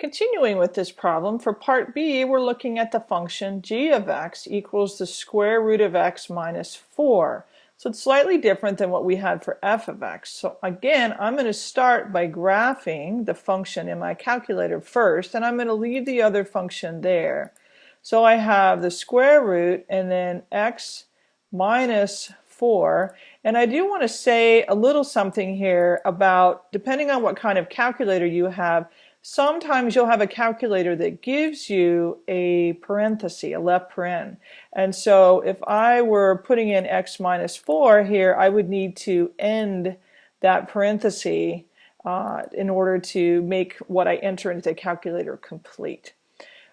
Continuing with this problem, for part B, we're looking at the function g of x equals the square root of x minus 4. So it's slightly different than what we had for f of x. So again, I'm going to start by graphing the function in my calculator first, and I'm going to leave the other function there. So I have the square root and then x minus 4. And I do want to say a little something here about, depending on what kind of calculator you have, sometimes you'll have a calculator that gives you a parenthesis, a left paren. And so if I were putting in x minus 4 here, I would need to end that parenthesis uh, in order to make what I enter into the calculator complete.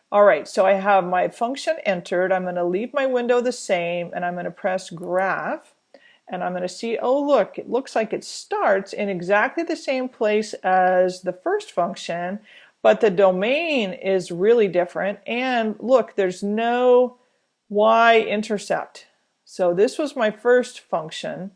All right, so I have my function entered. I'm going to leave my window the same, and I'm going to press graph and I'm going to see, oh look, it looks like it starts in exactly the same place as the first function, but the domain is really different. And look, there's no y-intercept. So this was my first function.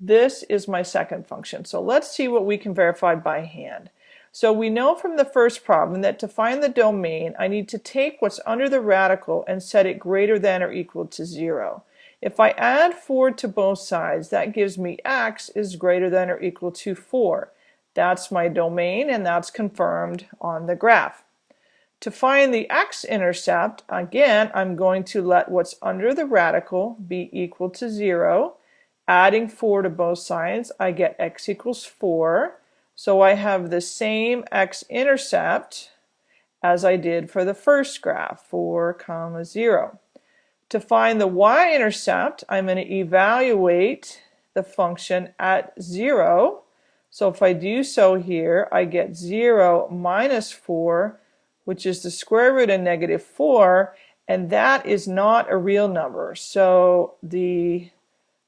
This is my second function. So let's see what we can verify by hand. So we know from the first problem that to find the domain, I need to take what's under the radical and set it greater than or equal to zero. If I add 4 to both sides, that gives me x is greater than or equal to 4. That's my domain and that's confirmed on the graph. To find the x-intercept, again, I'm going to let what's under the radical be equal to 0. Adding 4 to both sides, I get x equals 4. So I have the same x-intercept as I did for the first graph, 4 comma 0. To find the y-intercept, I'm going to evaluate the function at 0. So if I do so here, I get 0 minus 4, which is the square root of negative 4, and that is not a real number. So the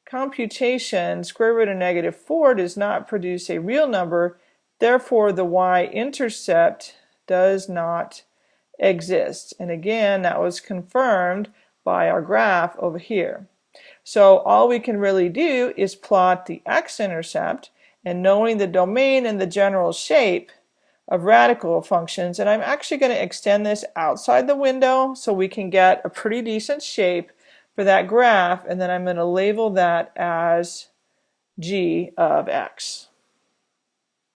computation, square root of negative 4, does not produce a real number. Therefore, the y-intercept does not exist. And again, that was confirmed by our graph over here. So all we can really do is plot the x-intercept and knowing the domain and the general shape of radical functions and I'm actually going to extend this outside the window so we can get a pretty decent shape for that graph and then I'm going to label that as g of x.